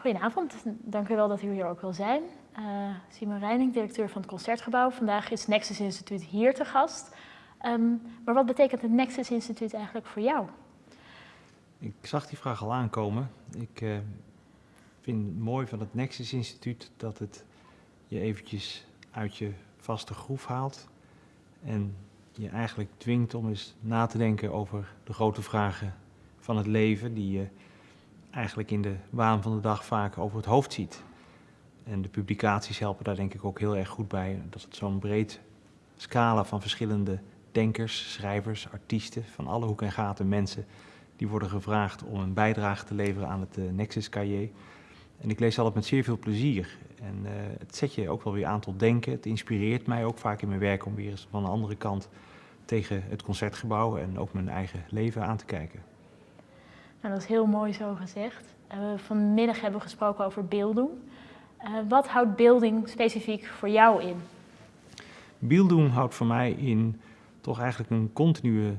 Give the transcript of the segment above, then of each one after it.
Goedenavond, dank u wel dat u hier ook wil zijn. Uh, Simon Reining, directeur van het Concertgebouw. Vandaag is Nexus Instituut hier te gast. Um, maar wat betekent het Nexus Instituut eigenlijk voor jou? Ik zag die vraag al aankomen. Ik uh, vind het mooi van het Nexus Instituut dat het je eventjes uit je vaste groef haalt. En je eigenlijk dwingt om eens na te denken over de grote vragen van het leven die je eigenlijk in de waan van de dag vaak over het hoofd ziet. En de publicaties helpen daar denk ik ook heel erg goed bij. Dat het zo'n breed scala van verschillende denkers, schrijvers, artiesten van alle hoeken en gaten, mensen die worden gevraagd om een bijdrage te leveren aan het uh, Nexus cahier. En ik lees altijd met zeer veel plezier. En uh, het zet je ook wel weer aan tot denken. Het inspireert mij ook vaak in mijn werk om weer eens van een andere kant tegen het concertgebouw en ook mijn eigen leven aan te kijken. Nou, dat is heel mooi zo gezegd. Uh, vanmiddag hebben we gesproken over beelddoen. Uh, wat houdt beelding specifiek voor jou in? Beelddoen houdt voor mij in toch eigenlijk een continue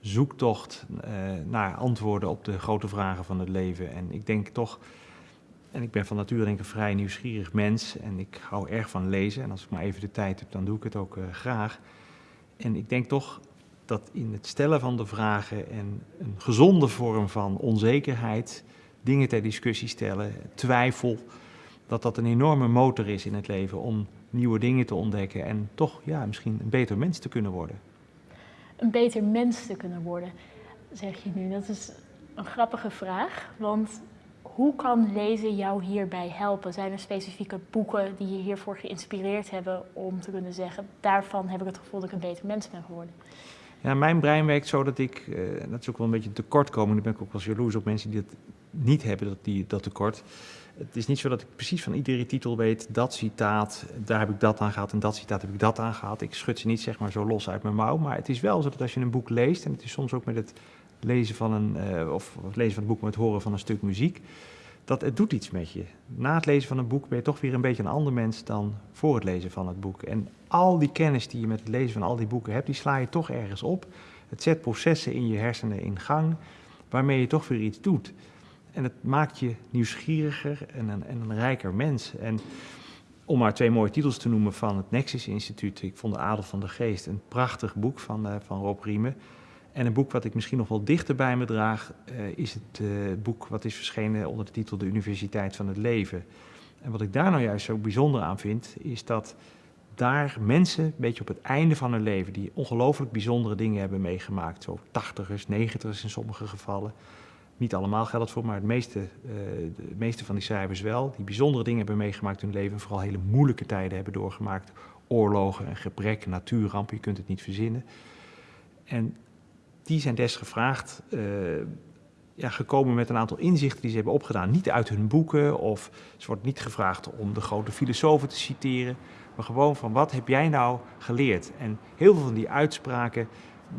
zoektocht uh, naar antwoorden op de grote vragen van het leven. En ik denk toch, en ik ben van nature denk ik een vrij nieuwsgierig mens en ik hou erg van lezen. En als ik maar even de tijd heb, dan doe ik het ook graag. En ik denk toch dat in het stellen van de vragen en een gezonde vorm van onzekerheid, dingen ter discussie stellen, twijfel, dat dat een enorme motor is in het leven om nieuwe dingen te ontdekken en toch ja, misschien een beter mens te kunnen worden. Een beter mens te kunnen worden, zeg je nu. Dat is een grappige vraag, want hoe kan lezen jou hierbij helpen? Zijn er specifieke boeken die je hiervoor geïnspireerd hebben om te kunnen zeggen, daarvan heb ik het gevoel dat ik een beter mens ben geworden? Ja, mijn brein werkt zo dat ik, uh, dat is ook wel een beetje een tekortkoming, daar ben ik ook wel jaloers op mensen die dat niet hebben, dat, die, dat tekort. Het is niet zo dat ik precies van iedere titel weet, dat citaat, daar heb ik dat aan gehad en dat citaat heb ik dat aan gehad. Ik schud ze niet zeg maar zo los uit mijn mouw, maar het is wel zo dat als je een boek leest, en het is soms ook met het lezen van een, uh, of het lezen van het boek met het horen van een stuk muziek, dat het doet iets met je. Na het lezen van een boek ben je toch weer een beetje een ander mens dan voor het lezen van het boek. En al die kennis die je met het lezen van al die boeken hebt, die sla je toch ergens op. Het zet processen in je hersenen in gang, waarmee je toch weer iets doet. En het maakt je nieuwsgieriger en een, en een rijker mens. En om maar twee mooie titels te noemen van het Nexus Instituut. Ik vond De Adel van de Geest een prachtig boek van, uh, van Rob Riemen. En een boek wat ik misschien nog wel dichter bij me draag, uh, is het uh, boek wat is verschenen onder de titel De Universiteit van het Leven. En wat ik daar nou juist zo bijzonder aan vind, is dat daar mensen, een beetje op het einde van hun leven, die ongelooflijk bijzondere dingen hebben meegemaakt, zo tachtigers, negentigers in sommige gevallen, niet allemaal geldt voor, maar het meeste, uh, de meeste van die schrijvers wel, die bijzondere dingen hebben meegemaakt in hun leven, vooral hele moeilijke tijden hebben doorgemaakt, oorlogen, een gebrek, natuurrampen, je kunt het niet verzinnen. En die zijn desgevraagd uh, ja, gekomen met een aantal inzichten die ze hebben opgedaan. Niet uit hun boeken of ze wordt niet gevraagd om de grote filosofen te citeren. Maar gewoon van wat heb jij nou geleerd? En heel veel van die uitspraken,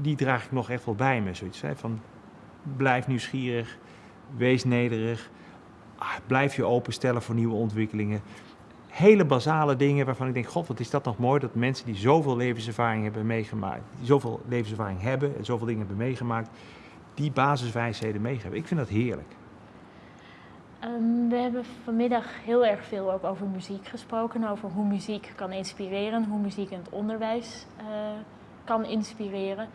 die draag ik nog echt wel bij me. Zoiets hè, van blijf nieuwsgierig, wees nederig, ah, blijf je openstellen voor nieuwe ontwikkelingen hele basale dingen waarvan ik denk, god, wat is dat nog mooi, dat mensen die zoveel levenservaring hebben meegemaakt, die zoveel levenservaring hebben en zoveel dingen hebben meegemaakt, die basiswijsheden meegeven. Ik vind dat heerlijk. Um, we hebben vanmiddag heel erg veel ook over muziek gesproken, over hoe muziek kan inspireren, hoe muziek in het onderwijs uh, kan inspireren.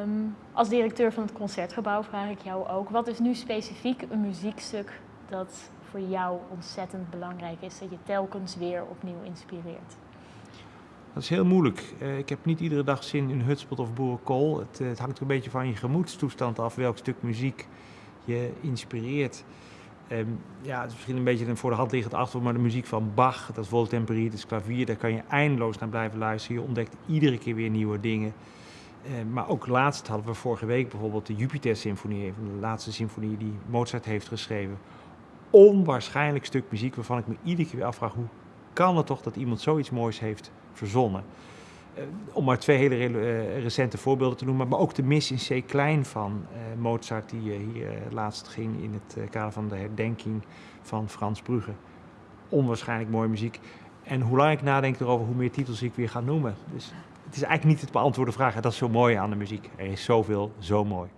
Um, als directeur van het Concertgebouw vraag ik jou ook, wat is nu specifiek een muziekstuk dat voor jou ontzettend belangrijk is, dat je telkens weer opnieuw inspireert? Dat is heel moeilijk. Uh, ik heb niet iedere dag zin in hutspot of boerenkool. Het, uh, het hangt een beetje van je gemoedstoestand af welk stuk muziek je inspireert. Um, ja, het is misschien een beetje een voor de hand liggend antwoord, maar de muziek van Bach, dat is voltemperie, dat is klavier, daar kan je eindeloos naar blijven luisteren. Je ontdekt iedere keer weer nieuwe dingen. Uh, maar ook laatst hadden we vorige week bijvoorbeeld de Jupiter-symfonie, de laatste symfonieën die Mozart heeft geschreven onwaarschijnlijk stuk muziek waarvan ik me iedere keer weer afvraag hoe kan het toch dat iemand zoiets moois heeft verzonnen. Uh, om maar twee hele uh, recente voorbeelden te noemen, maar ook de mis in C klein van uh, Mozart die hier laatst ging in het kader van de herdenking van Frans Brugge. Onwaarschijnlijk mooie muziek. En hoe lang ik nadenk erover, hoe meer titels ik weer ga noemen. Dus het is eigenlijk niet het beantwoorde vraag. Dat is zo mooi aan de muziek. Er is zoveel, zo mooi.